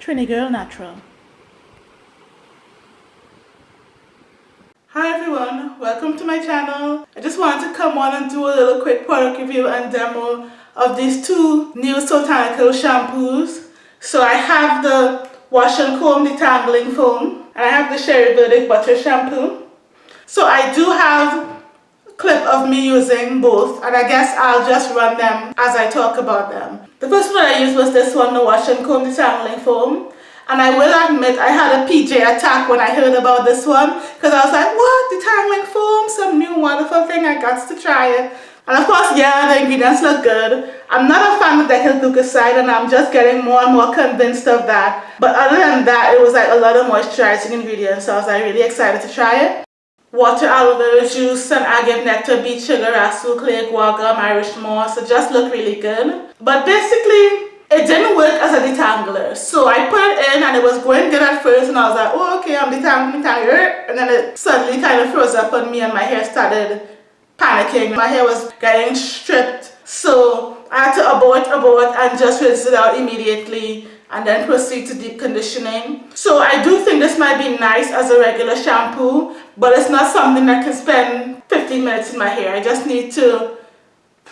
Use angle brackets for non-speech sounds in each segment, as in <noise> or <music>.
Trini Girl Natural. Hi everyone, welcome to my channel. I just wanted to come on and do a little quick product review and demo of these two new Soultanical shampoos. So I have the Wash and Comb Detangling Foam and I have the Sherry Verdict Butter Shampoo. So I do have a clip of me using both and I guess I'll just run them as I talk about them. The first one I used was this one, the Wash and Comb Detangling Foam. And I will admit I had a PJ attack when I heard about this one because I was like, what? Detangling foam? Some new wonderful thing. I got to try it. And of course, yeah, the ingredients look good. I'm not a fan of the glucoside and I'm just getting more and more convinced of that. But other than that, it was like a lot of moisturizing ingredients. So I was like really excited to try it water aloe vera juice and agave nectar beet sugar rhassoul clay guar irish moss it just looked really good. But basically it didn't work as a detangler. So i put it in and it was going good at first and i was like oh okay i'm detangling detangler and then it suddenly kind of froze up on me and my hair started panicking. My hair was getting stripped. So i had to abort abort and just rinse it out immediately and then proceed to deep conditioning. So I do think this might be nice as a regular shampoo, but it's not something that can spend 15 minutes in my hair. I just need to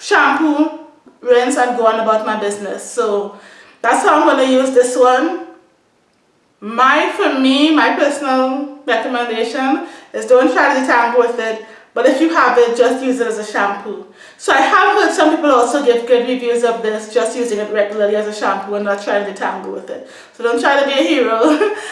shampoo, rinse, and go on about my business. So that's how I'm going to use this one. My, for me, my personal recommendation is don't try to detangle with it but if you have it, just use it as a shampoo. So I have heard some people also give good reviews of this, just using it regularly as a shampoo and not trying to detangle with it. So don't try to be a hero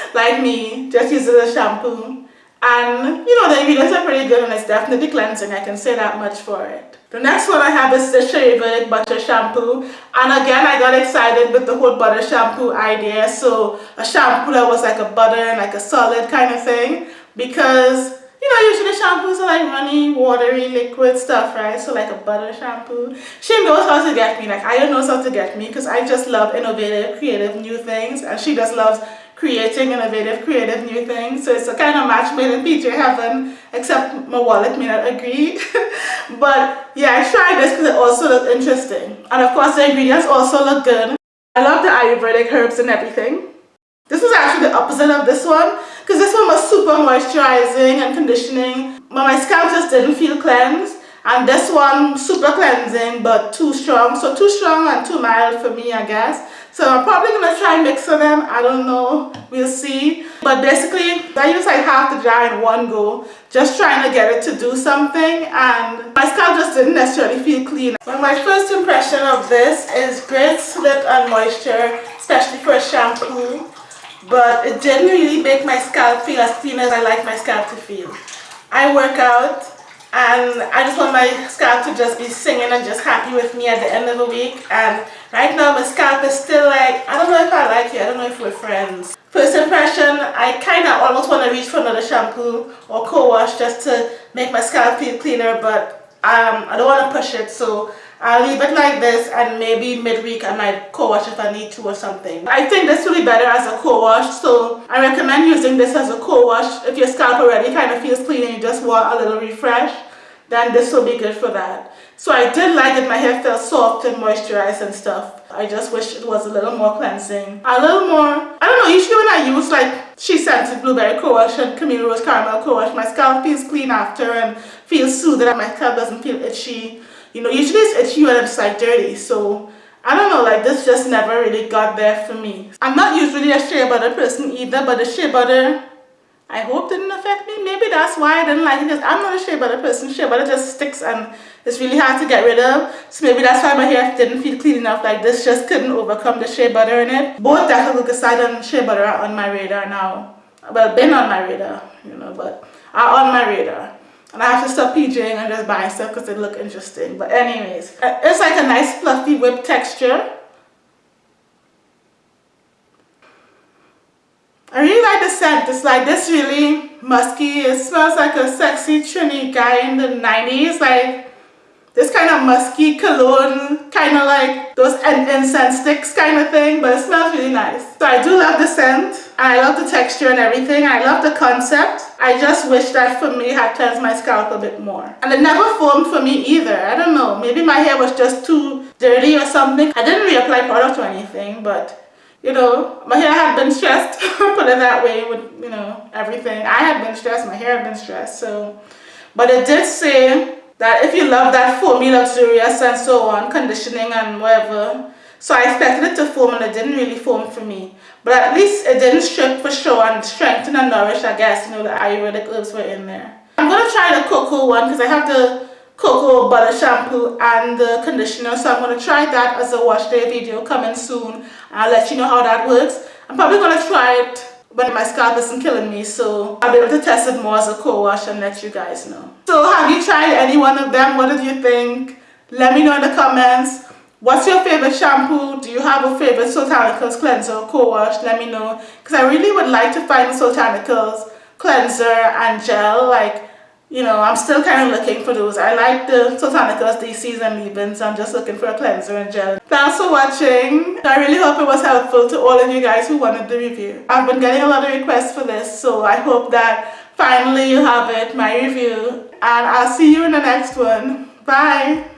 <laughs> like me, just use it as a shampoo. And you know, the ingredients are pretty good and it's definitely cleansing, I can say that much for it. The next one I have is the Shea Butter Shampoo. And again, I got excited with the whole butter shampoo idea. So a shampoo that was like a butter and like a solid kind of thing. Because you know, usually shampoos are like runny, watery, liquid stuff, right? So like a butter shampoo. She knows how to get me. Like I don't know how to get me because I just love innovative, creative, new things. And she just loves creating innovative, creative, new things. So it's a kind of match made in PJ heaven, except my wallet may not agree. <laughs> but yeah, I tried this because it also looked interesting. And of course the ingredients also look good. I love the Ayurvedic herbs and everything. This was actually the opposite of this one because this one was super moisturizing and conditioning but my scalp just didn't feel cleansed. And this one super cleansing but too strong. So too strong and too mild for me I guess. So I'm probably gonna try mixing them. I don't know. We'll see. But basically I use like half the jar in one go just trying to get it to do something. And my scalp just didn't necessarily feel clean. So my first impression of this is great slip and moisture especially for a shampoo but it genuinely makes my scalp feel as clean as I like my scalp to feel. I work out and I just want my scalp to just be singing and just happy with me at the end of the week and right now my scalp is still like, I don't know if I like you, I don't know if we're friends. First impression, I kind of almost want to reach for another shampoo or co-wash just to make my scalp feel cleaner but um, I don't want to push it so I'll leave it like this and maybe midweek I might co-wash if I need to or something. I think this will be better as a co-wash so I recommend using this as a co-wash if your scalp already kind of feels clean and you just want a little refresh then this will be good for that. So I did like it, my hair felt soft and moisturized and stuff. I just wish it was a little more cleansing. A little more, I don't know, usually when I use like SheScentIt Blueberry Co-Wash and Camille Rose Caramel Co-Wash, my scalp feels clean after and feels soothed and my scalp doesn't feel itchy you know usually it's itchy when it's like dirty. So I don't know like this just never really got there for me. I'm not usually a shea butter person either but the shea butter I hope didn't affect me. Maybe that's why I didn't like it because I'm not a shea butter person. Shea butter just sticks and it's really hard to get rid of. So maybe that's why my hair didn't feel clean enough. Like this just couldn't overcome the shea butter in it. Both Glucoside and shea butter are on my radar now. Well been on my radar you know but are on my radar and I have to stop PJing and just buying stuff because they look interesting. But anyways, uh, it's like a nice fluffy whip texture. I really like the scent. It's like this really musky. It smells like a sexy Trini guy in the 90s. Like this kind of musky cologne, kind of like those incense sticks kind of thing, but it smells really nice. So I do love the scent, I love the texture and everything. I love the concept. I just wish that for me had cleansed my scalp a bit more. And it never formed for me either. I don't know, maybe my hair was just too dirty or something. I didn't reapply product or anything, but you know, my hair had been stressed, <laughs> put it that way with, you know, everything. I had been stressed, my hair had been stressed, so. But it did say that if you love that foamy, luxurious and so on, conditioning and whatever, so I expected it to foam and it didn't really foam for me. But at least it didn't strip for sure and strengthen and nourish, I guess, you know, the Ayurvedic herbs were in there. I'm going to try the cocoa one because I have the cocoa butter shampoo and the conditioner. So I'm going to try that as a wash day video coming soon. I'll let you know how that works. I'm probably going to try it when my scalp isn't killing me so I'll be able to test it more as a co-wash and let you guys know. So have you tried any one of them? What did you think? Let me know in the comments. What's your favorite shampoo? Do you have a favorite Soultanicals cleanser or co-wash? Let me know. Because I really would like to find the Soultanicals cleanser and gel. Like, you know, I'm still kind of looking for those. I like the Soultanicals, DCs and leave-ins. I'm just looking for a cleanser and gel. Thanks for watching. I really hope it was helpful to all of you guys who wanted the review. I've been getting a lot of requests for this, so I hope that finally you have it, my review. And I'll see you in the next one. Bye.